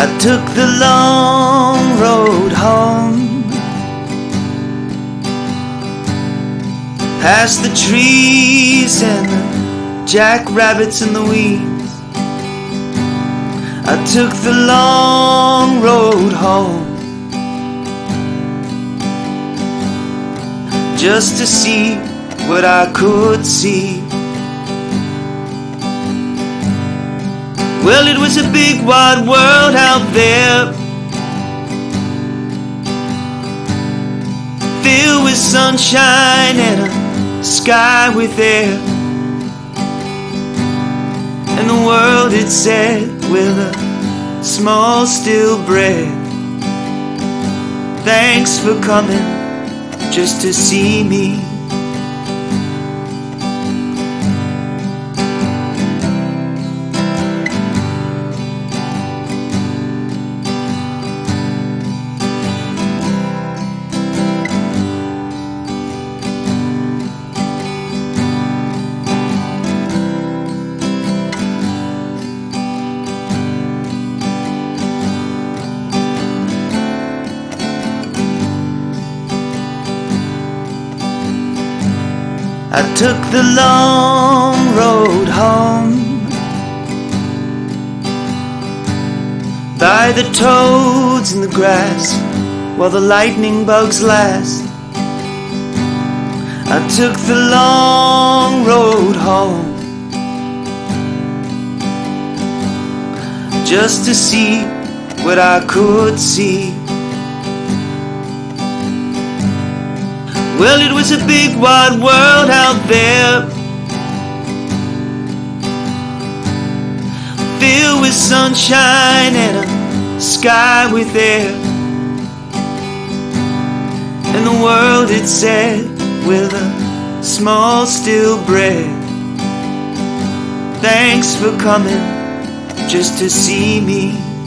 I took the long road home. Past the trees and the jackrabbits and the weeds. I took the long road home. Just to see what I could see Well, it was a big wide world out there Filled with sunshine and a sky with air. And the world it said with a small still breath. Thanks for coming just to see me I took the long road home. By the toads in the grass While the lightning bugs last I took the long road home. Just to see what I could see. Well, it was a big wide world there. Filled with sunshine and a sky with air. And the world it said with a small still breath. Thanks for coming just to see me